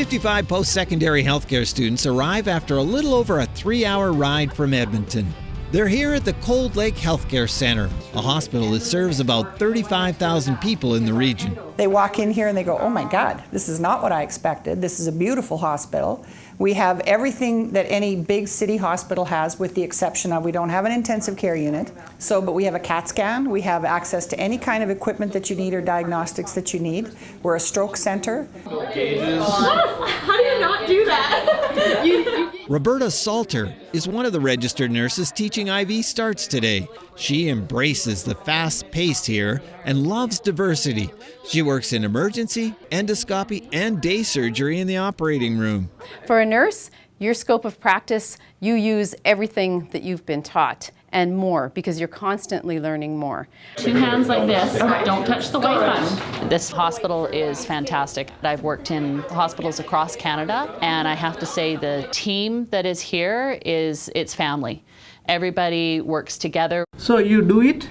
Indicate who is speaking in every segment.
Speaker 1: 55 post secondary healthcare students arrive after a little over a three hour ride from Edmonton. They're here at the Cold Lake Healthcare Center, a hospital that serves about 35,000 people in the region.
Speaker 2: They walk in here and they go, oh my God, this is not what I expected. This is a beautiful hospital. We have everything that any big city hospital has with the exception of we don't have an intensive care unit. So, but we have a CAT scan. We have access to any kind of equipment that you need or diagnostics that you need. We're a stroke center.
Speaker 3: How do you not do that? you, you...
Speaker 1: Roberta Salter is one of the registered nurses teaching IV starts today. She embraces the fast pace here and loves diversity. She works in emergency, endoscopy, and day surgery in the operating room.
Speaker 4: For a nurse, your scope of practice, you use everything that you've been taught and more because you're constantly learning more.
Speaker 3: Two hands like this, don't touch the white button.
Speaker 5: This hospital is fantastic. I've worked in hospitals across Canada and I have to say the team that is here is its family. Everybody works together.
Speaker 6: So you do it,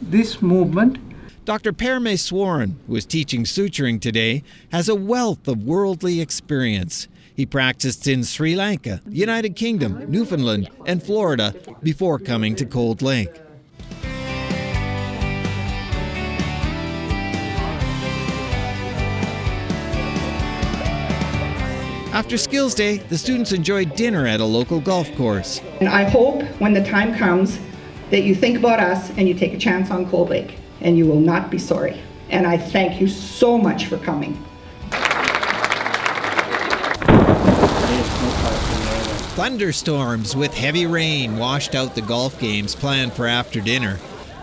Speaker 6: this movement.
Speaker 1: Dr. Parameswaran, who is teaching suturing today, has a wealth of worldly experience. He practiced in Sri Lanka, United Kingdom, Newfoundland, and Florida before coming to Cold Lake. After Skills Day, the students enjoyed dinner at a local golf course.
Speaker 7: And I hope when the time comes that you think about us and you take a chance on Cold Lake, and you will not be sorry. And I thank you so much for coming.
Speaker 1: Thunderstorms with heavy rain washed out the golf games planned for after dinner,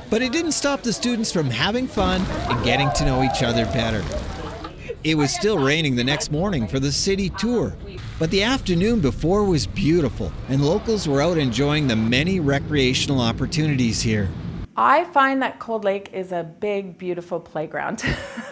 Speaker 1: but it didn't stop the students from having fun and getting to know each other better. It was still raining the next morning for the city tour, but the afternoon before was beautiful, and locals were out enjoying the many recreational opportunities here.
Speaker 8: I find that Cold Lake is a big, beautiful playground.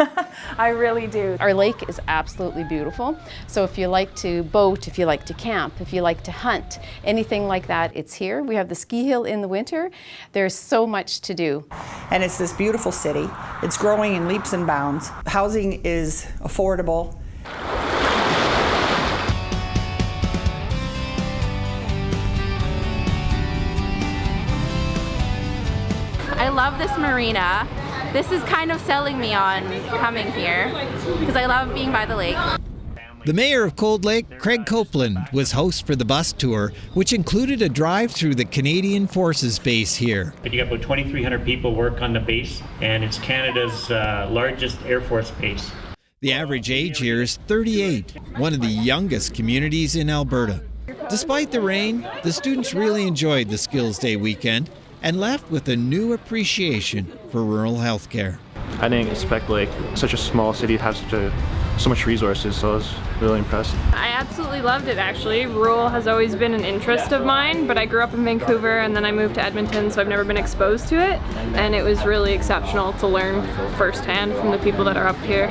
Speaker 8: I really do.
Speaker 4: Our lake is absolutely beautiful. So if you like to boat, if you like to camp, if you like to hunt, anything like that, it's here. We have the ski hill in the winter. There's so much to do.
Speaker 2: And it's this beautiful city. It's growing in leaps and bounds. Housing is affordable.
Speaker 9: I love this marina. This is kind of selling me on coming here because I love being by the lake.
Speaker 1: The mayor of Cold Lake, Craig Copeland, was host for the bus tour, which included a drive through the Canadian Forces base here.
Speaker 10: But You got about 2,300 people work on the base, and it's Canada's uh, largest Air Force base.
Speaker 1: The average age here is 38, one of the youngest communities in Alberta. Despite the rain, the students really enjoyed the Skills Day weekend and left with a new appreciation for rural healthcare.
Speaker 11: I didn't expect like such a small city to have such a so much resources, so I was really impressed.
Speaker 12: I absolutely loved it actually. Rural has always been an interest of mine, but I grew up in Vancouver and then I moved to Edmonton, so I've never been exposed to it, and it was really exceptional to learn firsthand from the people that are up here.